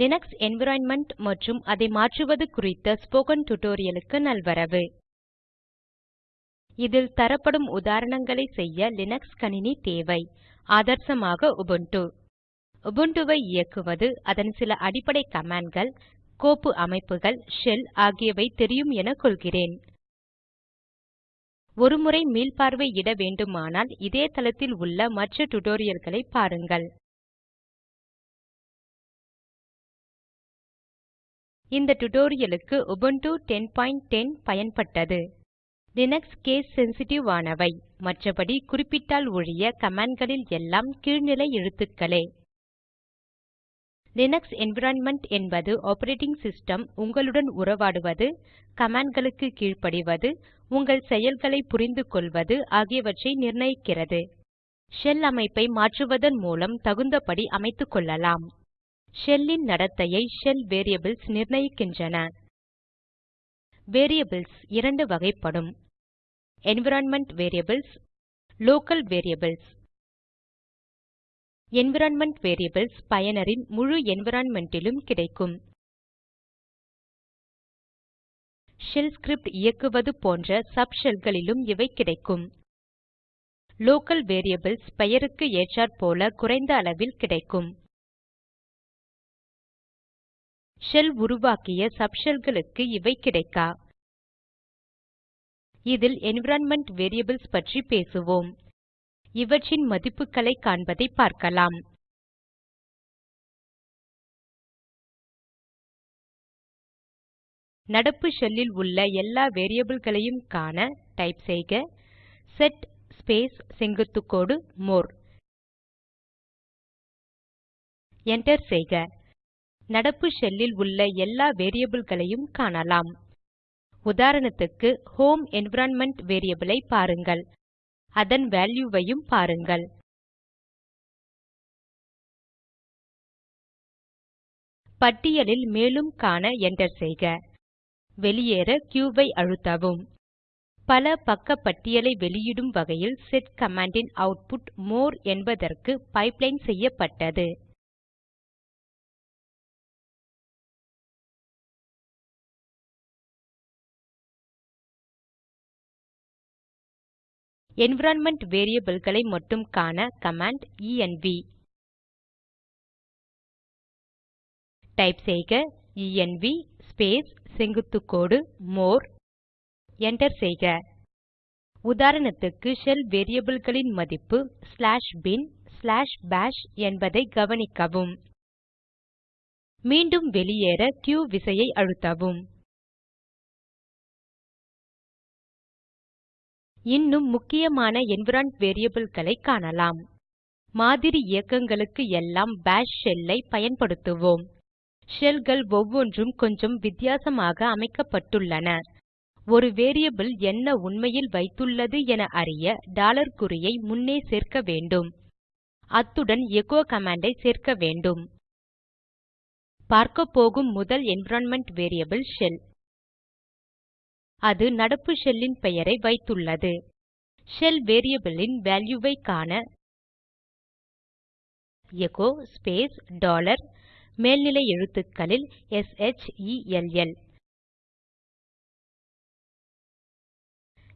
Linux environment மற்றும் அதை மாற்றுவது குறித்த ஸ்போக்கன் டியூட்டோரியல் நல்வரவு. இதில் தரப்படும் உதாரணங்களை செய்ய லினக்ஸ் கணினி தேவை. ஆதர்சமாக உபுண்டு உபுண்டுவை இயக்குவது அதன் சில அடிப்படை கமாண்ட்கள் கோப்பு அமைப்புகள் ஷெல் ஆகியவை தெரியும் என கொள்கிறேன். ஒருமுறை மீள்பார்வையிட வேண்டுமானால் இதே தளத்தில் உள்ள மற்ற டுடோரியல்களை பாருங்கள். இந்த டுடோரியலுக்கு Ubuntu 1010 பயன்பட்டது. லினக்ஸ் கேஸ் சென்சிட்டிவ் ஆனவை. மற்றபடி குறிப்பிட்டால் ஒழிய கமாண்ட்களில் எல்லாம் கீழ்நிலை எழுத்துக்களே. லினக்ஸ் என்விரான்மென்ட் என்பது ஆப்பரேட்டிங் சிஸ்டம் உங்களுடன் உறவாடுவது கமாண்ட்களுக்கு கீழ்ப்படிவது உங்கள் செயல்களை புரிந்து கொள்வது ஆகியவற்றை நிர்ணயிக்கிறது. ஷெல் அமைப்பை மாற்றுவதன் மூலம் தகுந்தபடி அமைத்துக் ஷெல்லின் நடத்தையை ஷெல் வேரியபிள்ஸ் நிர்ணயிக்கின்றன. வேரியபிள்ஸ் இரண்டு வகைப்படும். Environment variables local variables environment variables பயனரின் முழு என்விரான்மென்ட் கிடைக்கும். ஷெல் ஸ்கிரிப்ட் இயக்குவது போன்ற சப் ஷெல்களிலும் இவை கிடைக்கும். லோக்கல் வேரியபிள்ஸ் பெயருக்கு ஏற்றாற்போல குறைந்த அளவில் கிடைக்கும். ஷெல் உருவாக்கிய சப் ஷெல்களுக்கு இவை கிடைக்கா. இதில் என்விரான்மென்ட் வேரியபிள்ஸ் பற்றி பேசுவோம். இவற்றின் மதிப்புகளை காண்பதை பார்க்கலாம். நடப்பு ஷெல்லில் உள்ள எல்லா வேரியபிள்களையும் காண டைப் செய்க. செட் ஸ்பேஸ் செங்குத்துக்கோடு மோர். என்டர் செய்க. நடப்பு ஷெல்லில் உள்ள எல்லா வேரியபிள்களையும் காணலாம். உதாரணத்துக்கு ஹோம் என்விரான்மென்ட் வேரியபிள் ஐ பாருங்கள். அதன் வேல்யூவையும் பாருங்கள். பட்டியலில் மேலும் காண என்டர் செய்க. வெளியேற q ஐ அழுத்தவும். பல பக்க பட்டியலை வெளியிடும் வகையில் செட் கமாண்டின் அவுட்புட் மோர் என்பதற்கு பைப்லைன் செய்யப்பட்டது. என்விரான்மென்ட் வேரியபிள்களை மட்டும் காண கமாண்ட் என்வ் டைப் செய்க என்வ் ஸ்பேஸ் செங்குத்துக்கோடு மோர். என்டர் செய்க. உதாரணத்துக்கு ஷெல் வேரியபிள்களின் மதிப்பு ஸ்லாஷ் பின் ஸ்லாஷ் பாஷ் என்பதை கவனிக்கவும். மீண்டும் வெளியேற q விசையை அழுத்தவும். இன்னும் முக்கியமான என்விரான்ட் வேரியபிள்களை காணலாம். மாதிரி இயக்கங்களுக்கு எல்லாம் பாஷ் ஷெல்லை பயன்படுத்துவோம். ஷெல்கள் ஒவ்வொன்றும் கொஞ்சம் வித்தியாசமாக அமைக்கப்பட்டுள்ளன. ஒரு வேரியபிள் என்ன உண்மையில் வைத்துள்ளது என அறிய டாலர் குறியை முன்னே சேர்க்க வேண்டும். அத்துடன் எகோ கமாண்டை சேர்க்க வேண்டும். பார்க்கப்போகும் முதல் என்விரான்மென்ட் வேரியபிள் ஷெல் அது நடப்பு ஷெல்லின் பெயரை வைத்துள்ளது. ஷெல் வேரியபிளின் இன் காண எகோ ஸ்பேஸ் டாலர் மேல்நிலை எழுத்துக்களில் S H E L L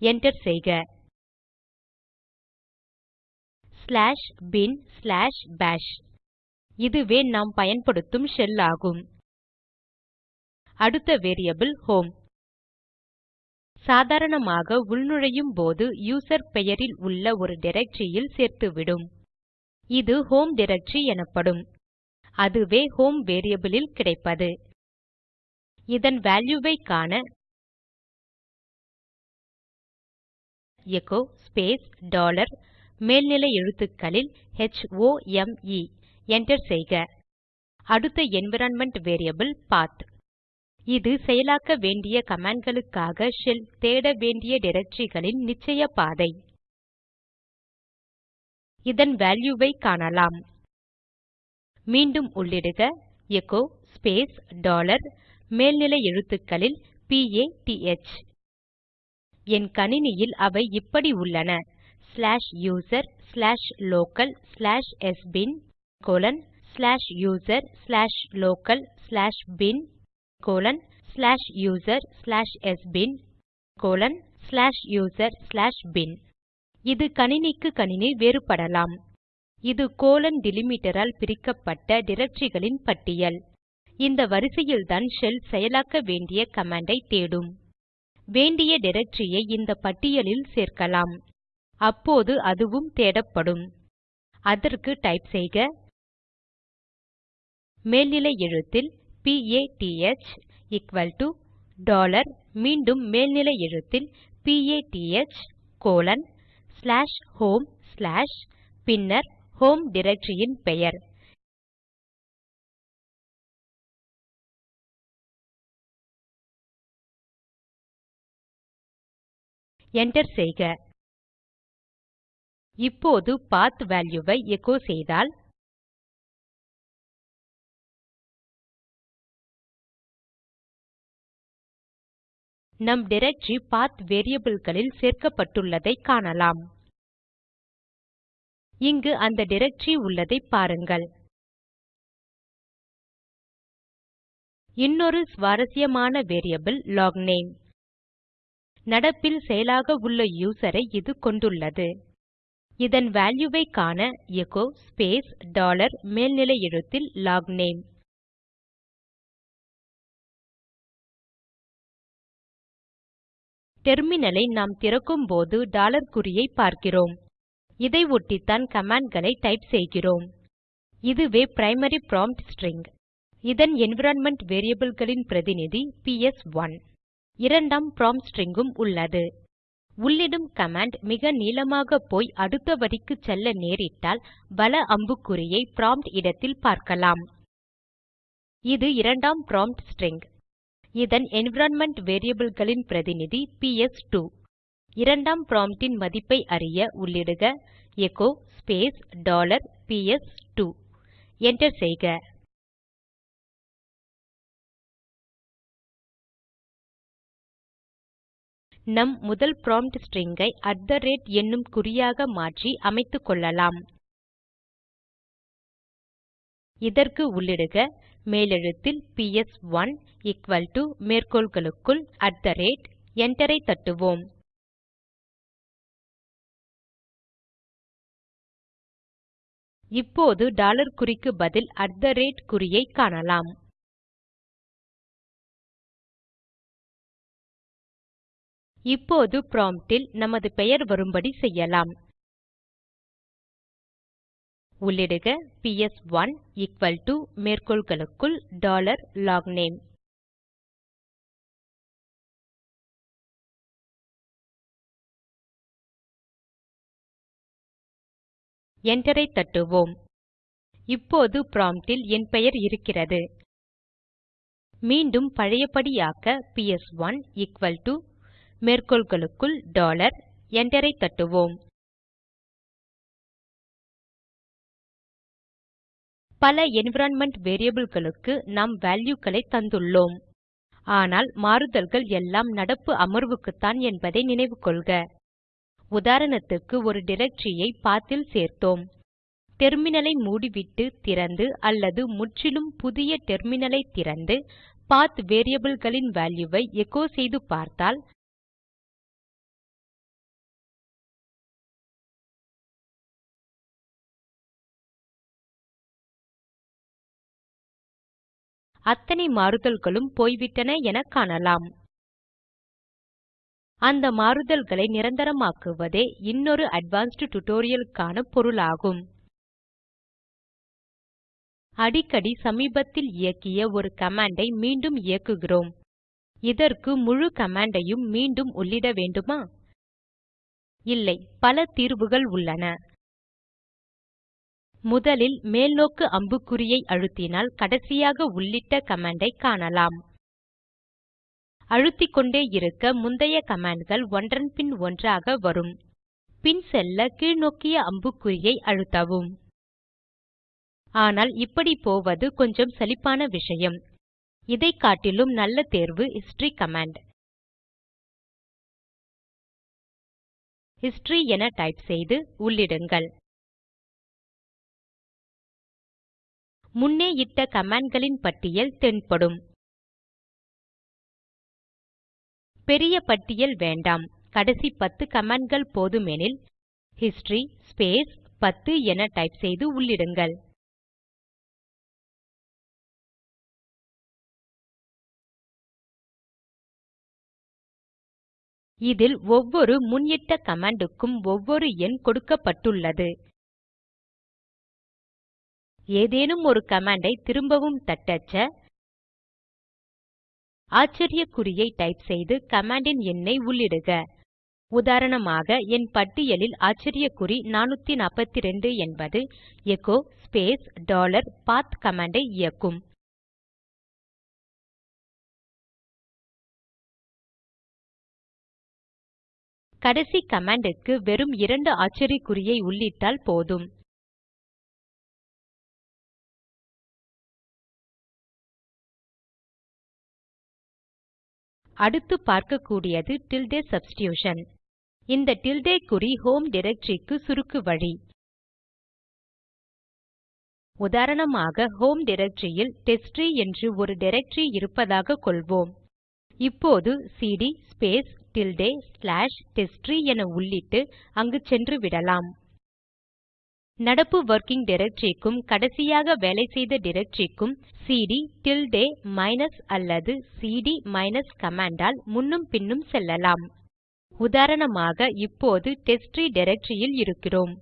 enter செய்க. ஸ்லாஷ் பின் ஸ்லாஷ் பாஷ் இதுவே நாம் பயன்படுத்தும் ஷெல் ஆகும். அடுத்த வேரியபிள் ஹோம் சாதாரணமாக உள்நுழையும் போது யூசர் பெயரில் உள்ள ஒரு டைரக்டரியில் சேர்த்துவிடும். இது ஹோம் டைரக்டரி எனப்படும். அதுவே ஹோம் வேரியபிள் கிடைப்பது. இதன் வால்யூ ஐ காண எகோ ஸ்பேஸ் டாலர் மேல்நிலை எழுத்துக்களில் h o m என்டர் செய்க. அடுத்த என்விரான்மென்ட் வேரியபிள் பாத் இது செயலாக்க வேண்டிய கமாண்ட்களுக்காக ஷெல் தேட வேண்டிய டைரக்டரிகளின் நிச்சய பாதை. இதன் வால்யூ காணலாம். மீண்டும் உள்ளிடுக. எகோ ஸ்பேஸ் டாலர் மேல்நிலை எழுத்துக்களில் பிஏடிஹெச் என் கணினியில் அவை இப்படி உள்ளன. Slash user slash local slash sbin colon slash user slash local slash bin colon slash user slash sbin colon slash user slash bin இது கணினிக்கு கணினி வேறுபடலாம். இது கோலன் டிலிமிட்டரால் பிரிக்கப்பட்ட டிரக்டரிகளின் பட்டியல். இந்த வரிசையில்தான் ஷெல் செயலாக்க வேண்டிய கமாண்டை தேடும். வேண்டிய டிரக்டரியை இந்த பட்டியலில் சேர்க்கலாம். அப்போது அதுவும் தேடப்படும். அதற்கு டைப் செய்க. மேல்நிலை எழுத்தில் பிஏடிஹெச்PATH எக்குவல் டோ டாலர் மீண்டும் மேல்நிலை எழுத்தில் P A T H colon slash home slash பின்னர் ஹோம் டிரக்டரியின் பெயர். என்டர் செய்க. இப்போது பாத் வேல்யூ ஐ எச்சோ செய்தால் நம் டைரக்டரி பாத் variableகளில் சேர்க்கப்பட்டுள்ளதை காணலாம். இங்கு அந்த டைரக்டரி உள்ளதை பாருங்கள். இன்னொரு சுவாரசியமான வேரியபிள் லாக்நேம். நடப்பில் செயலாக உள்ள யூசரை இது கொண்டுள்ளது. இதன் வேல்யூ காண எகோ ஸ்பேஸ் டாலர் மேல்நிலை எழுத்தில் லாக்நேம். டெர்மினலை நாம் நாம் திறக்கும்போது டாலர் குறியை பார்க்கிறோம். இதை ஒட்டித்தான் கமாண்ட்களை டைப் செய்கிறோம். இதுவே பிரைமரி ப்ராம்ப்ட் ஸ்ட்ரிங். இதன் என்விரான்மென்ட் variableகளின் பிரதிநிதி பிஎஸ்1 இரண்டாம் ப்ராம்ப்ட் ஸ்ட்ரிங் உள்ளது. உள்ளிடும் கமாண்ட் மிக நீளமாக போய் அடுத்த வரிக்கு செல்ல நேரிட்டால் வல அம்புக்குறியை ப்ராம்ப்ட் இடத்தில் பார்க்கலாம். இது இரண்டாம் ப்ராம்ப்ட் ஸ்ட்ரிங். இதன் என்விரான்மென்ட் variableகளின் பிரதிநிதி பிஎஸ்2 இரண்டாம் ப்ராம்ப்டின் மதிப்பை அறிய உள்ளிடுக. Echo space dollar PS two enter செய்க. நம் முதல் ப்ராம்ப்ட் string ஐ அட் த ரேட் என்னும் குறியாக மாற்றி அமைத்துக்கொள்ளலாம் இதற்கு உள்ளிடுக. மேலெழுத்தில் பிஎஸ்1 எக்குவல் டோ மேற்கோள்களுக்குள் அட் த ரேட் என்டரை தட்டுவோம். இப்போது டாலர் குறிக்கு பதில் அட் த ரேட் குறியை காணலாம். இப்போது ப்ராம்ப்ட் நமது பெயர் வரும்படி செய்யலாம். உள்ளிடுக. Ps1 equal to மேற்கோள்களுக்குள் டாலர் லாக்நேம் enter ஐ தட்டுவோம். இப்போது ப்ராம்ப்ட் என் பெயர் இருக்கிறது. மீண்டும் பழையபடியாக்க பிஎஸ்1 எக்குவல் டோ மேற்கோள்களுக்குள் டாலர் enter ஐ தட்டுவோம். பல என்விரான்மென்ட் variableகளுக்கு நாம் valueகளை தந்துள்ளோம். ஆனால் மாறுதல்கள் எல்லாம் நடப்பு அமர்வுக்குத்தான் என்பதை நினைவு கொள்க. உதாரணத்துக்கு ஒரு டைரக்டரி ஐ சேர்த்தோம். டெர்மினலை மூடிவிட்டு திறந்து அல்லது முற்றிலும் புதிய டெர்மினலை திறந்து பாத் variableகளின் வேல்யூவை ஐ எச்சோ செய்து பார்த்தால் அத்தனை மாறுதல்களும் போய்விட்டன என காணலாம். அந்த மாறுதல்களை நிரந்தரமாக்குவதே இன்னொரு அட்வான்ஸ்ட் டியூட்டோரியலுக்கான பொருளாகும். அடிக்கடி சமீபத்தில் இயக்கிய ஒரு கமாண்டை மீண்டும் இயக்குகிறோம். இதற்கு முழு கமாண்டையும் மீண்டும் உள்ளிட வேண்டுமா? இல்லை பல தீர்வுகள் உள்ளன. முதலில் மேல்நோக்கு அம்புக்குறியை அழுத்தினால் கடைசியாக உள்ளிட்ட கமாண்டை காணலாம். அழுத்திக்கொண்டே இருக்க முந்தைய கமாண்ட்கள் ஒன்றன் பின் ஒன்றாக வரும். பின் செல்ல கீழ்நோக்கிய அம்புக்குறியை அழுத்தவும். ஆனால் இப்படி போவது கொஞ்சம் சலிப்பான விஷயம். இதைக் காட்டிலும் நல்ல தேர்வு ஹிஸ்டரி கமாண்ட் ஹிஸ்டரி என டைப் செய்து உள்ளிடுங்கள். முன்னே இட்ட கமாண்ட்களின் பட்டியல் தென்படும். பெரிய பட்டியல் வேண்டாம். கடைசி பத்து கமாண்ட்கள் போதுமெனில் ஹிஸ்டரி ஸ்பேஸ் 10 என டைப் செய்து உள்ளிடுங்கள். இதில் ஒவ்வொரு முன்னிட்ட கமாண்டுக்கும் ஒவ்வொரு எண் கொடுக்கப்பட்டுள்ளது. ஏதேனும் ஒரு கமாண்டை திரும்பவும் தட்டச்ச ஆச்சரியக்குறியை டைப் செய்து கமாண்டின் எண்ணை உள்ளிடுக. உதாரணமாக என் பட்டியலில் ஆச்சரியக்குறி 442 என்பது எகோ ஸ்பேஸ் டாலர் பாத் கமாண்டை இயக்கும். கடைசி கமாண்டுக்கு வெறும் இரண்டு ஆச்சரியக்குறியை உள்ளிட்டால் போதும். அடுத்து பார்க்கக்கூடியது டில்டே சப்ஸ்டிடியூஷன் இந்த டில்டே குறி ஹோம் க்கு சுருக்கு வழி. உதாரணமாக ஹோம் ல் டெஸ்ட்ட்ரீ என்று ஒரு டைரக்டரி இருப்பதாக கொள்வோம். இப்போது CD space tilde slash testtree என உள்ளிட்டு அங்கு சென்று விடலாம். நடப்பு வொர்க்கிங் டைரக்டரிக்கும் கடைசியாக வேலை செய்த டைரக்டரிக்கும் சிடி டில்டே மைனஸ் அல்லது சிடி மைனஸ் கமாண்டால் முன்னும் பின்னும் செல்லலாம். உதாரணமாக இப்போது டெஸ்ட்ட்ரீ டைரக்டரியில் இருக்கிறோம்.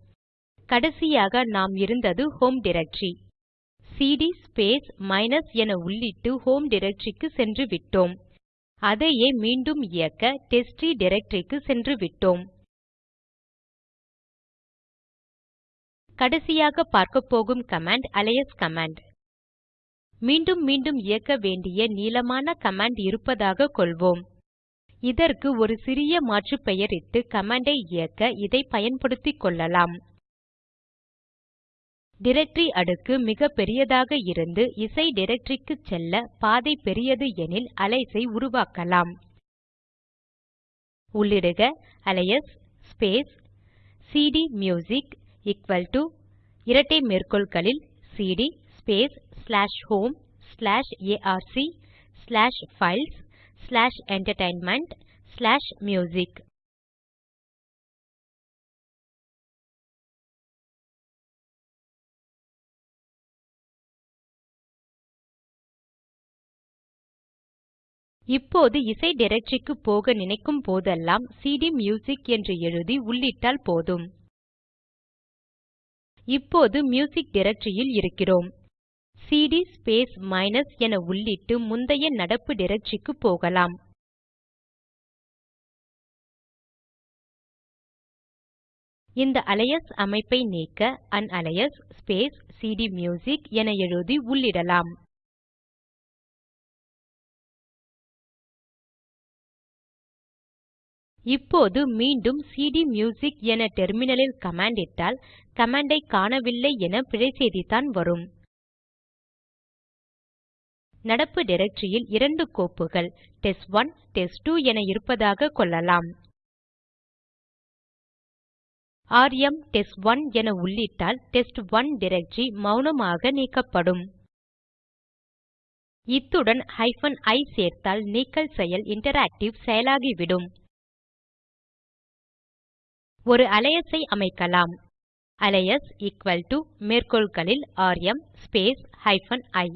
கடைசியாக நாம் இருந்தது home directory CD space minus என உள்ளிட்டு ஹோம் சென்று விட்டோம். அதையே மீண்டும் இயக்க டெஸ்ட்ட்ரீ சென்று விட்டோம். கடைசியாக பார்க்கப்போகும் கமாண்ட் அலையஸ் கமாண்ட். மீண்டும் மீண்டும் இயக்க வேண்டிய நீளமான கமாண்ட் இருப்பதாக கொள்வோம். இதற்கு ஒரு சிறிய மாற்று பெயரிட்டு கமாண்டை இயக்க இதை பயன்படுத்திக் கொள்ளலாம். டைரக்டரி அடுக்கு மிக பெரியதாக இருந்து இசை டைரக்டரிக்கு செல்ல பாதை பெரியது எனில் அலையஸ் ஐ உருவாக்கலாம். உள்ளிடுக alias space CD equal to இரட்டை மேற்கோள்களில் CD space slash home slash arc slash files slash entertainment slash music இப்போது இசை டைரக்டரிக்கு போக நினைக்கும் போதெல்லாம் சிடி மியூசிக் என்று எழுதி உள்ளிட்டால் போதும். இப்போது மியூசிக் டிரக்டரியில் இருக்கிறோம். சிடி ஸ்பேஸ் மைனஸ் என உள்ளிட்டு முந்தைய நடப்பு டிரக்டரிக்கு போகலாம். இந்த அலையஸ் அமைப்பை நீக்க அன்அலையஸ் ஸ்பேஸ் சிடிம்யுசிக் என எழுதி உள்ளிடலாம். இப்போது மீண்டும் சிடிம்யுசிக் என டெர்மினலில் கமாண்ட் இட்டால் கமாண்டை காணவில்லை என பிழை செய்திதான் வரும். நடப்பு டைரக்டரியில் இரண்டு கோப்புகள் டெஸ்ட்1 டெஸ்ட்2 என இருப்பதாக கொள்ளலாம். ராம் டெஸ்ட்1 என உள்ளிட்டால் டெஸ்ட்1 டைரக்டரி மௌனமாக நீக்கப்படும். இத்துடன் i சேர்த்தால் நீக்கல் செயல் இன்டராக்டிவ் செயலாகிவிடும். ஒரு அலையஸை ஐ அமைக்கலாம். அலையஸ் equal to மேற்கோள்களில் rm space hyphen i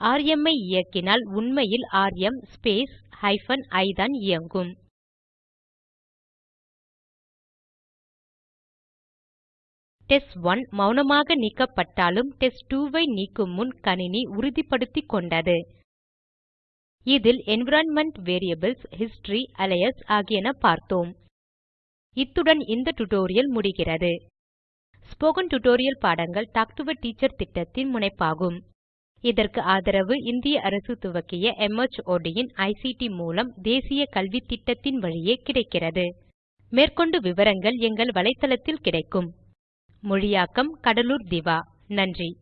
rm ஐ இயக்கினால் உண்மையில் rm ஸ்பேஸ் hyphen ஐ தான் இயங்கும். டெஸ்ட்1 மௌனமாக நீக்கப்பட்டாலும் டெஸ்ட்2 ஐ நீக்கும் முன் கணினி உறுதிப்படுத்திக் கொண்டது. இதில் என்விரான்மென்ட் வேரியபில்ஸ் ஹிஸ்டரி அலையஸ் ஆகியன பார்த்தோம். இத்துடன் இந்த டியூட்டோரியல் முடிகிறது. ஸ்போக்கன் டியூட்டோரியல் பாடங்கள் டாக் டு எ டீச்சர் திட்டத்தின் முனைப்பாகும். இதற்கு ஆதரவு இந்திய அரசு துவக்கிய MHOD இன் ஐசிடி மூலம் தேசிய கல்வித்திட்டத்தின் வழியே கிடைக்கிறது. மேற்கொண்டு விவரங்கள் எங்கள் வலைத்தளத்தில் கிடைக்கும். மொழியாக்கம் கடலூர் திவா. நன்றி.